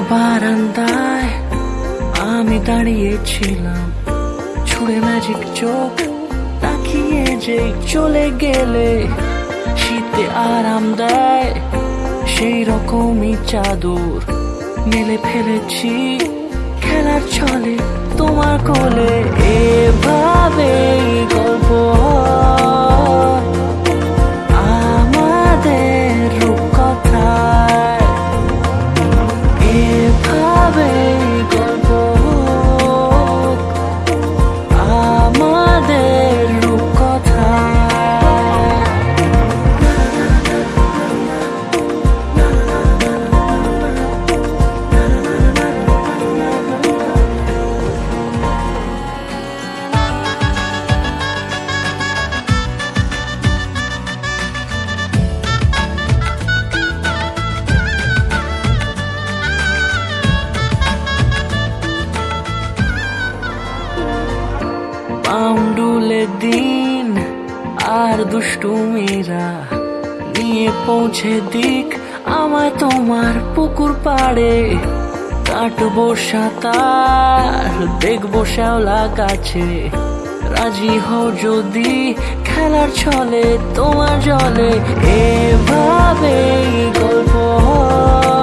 বারান্দায় আমি দাঁড়িয়েছিলাম। ছুড়ে ম্যাজিক চোখ তাকিয়ে যে চলে গেলে, শীতে আরাম দেয় সেই রকমই চাদর মেলে ফেলেছি খেলার ছলে, তোমার কোলে। এভাবে পাউন্ডুলে দিন আর দুষ্টু মেয়েরা নিয়ে পৌঁছে দিক। আমায় তোমার পুকুর পাড়ে কাটবো সাঁতার, দেখব শ্যাওলা গাছে। রাজি হও যদি খেলার ছলে তোমার জলে। এভাবেই গল্প হয়।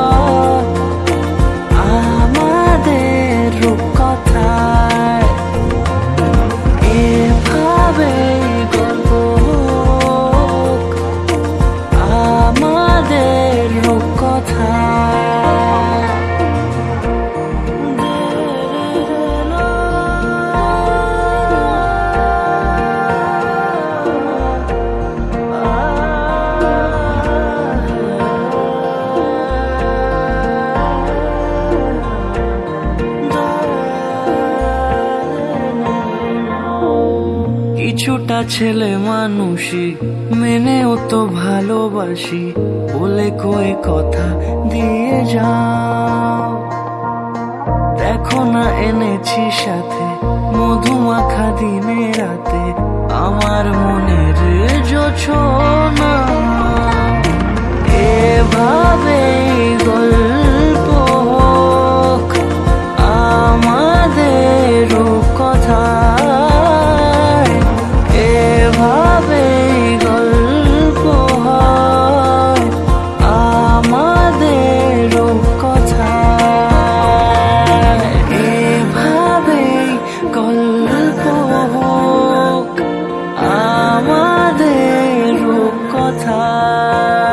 কিছুটা ছেলে মানুষই, মেনেও তো ভালোবাসি, বলে কয়ে কথা দিয়ে যাও। দেখো না এনেছি সাথে মধুমাখা দিনে রাতে, আমার মনের জোছনা গল্প হোক আমাদের কথায়